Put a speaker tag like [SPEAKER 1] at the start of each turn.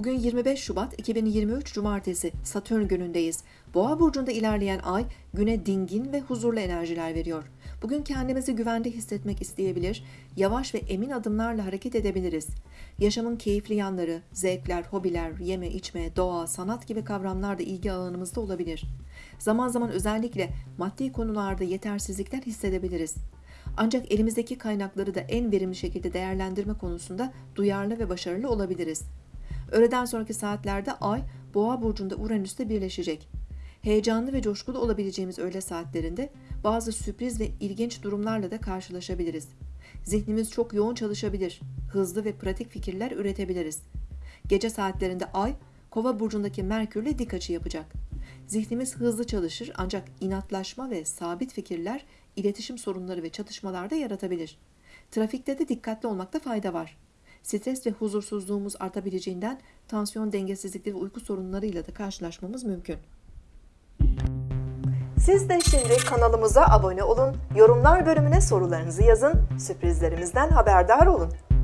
[SPEAKER 1] Bugün 25 Şubat 2023 Cumartesi Satürn günündeyiz. Boğa burcunda ilerleyen ay güne dingin ve huzurlu enerjiler veriyor. Bugün kendimizi güvende hissetmek isteyebilir, yavaş ve emin adımlarla hareket edebiliriz. Yaşamın keyifli yanları, zevkler, hobiler, yeme içme, doğa, sanat gibi kavramlar da ilgi alanımızda olabilir. Zaman zaman özellikle maddi konularda yetersizlikler hissedebiliriz. Ancak elimizdeki kaynakları da en verimli şekilde değerlendirme konusunda duyarlı ve başarılı olabiliriz. Öğleden sonraki saatlerde Ay, Boğa burcunda Uranüs'te birleşecek. Heyecanlı ve coşkulu olabileceğimiz öğle saatlerinde bazı sürpriz ve ilginç durumlarla da karşılaşabiliriz. Zihnimiz çok yoğun çalışabilir, hızlı ve pratik fikirler üretebiliriz. Gece saatlerinde Ay, Kova burcundaki Merkürle dik açı yapacak. Zihnimiz hızlı çalışır ancak inatlaşma ve sabit fikirler iletişim sorunları ve çatışmalarda yaratabilir. Trafikte de dikkatli olmakta fayda var. Stres ve huzursuzluğumuz artabileceğinden tansiyon dengesizlikleri ve uyku sorunlarıyla da karşılaşmamız mümkün.
[SPEAKER 2] Siz de şimdi kanalımıza abone olun, yorumlar bölümüne sorularınızı yazın, sürprizlerimizden haberdar olun.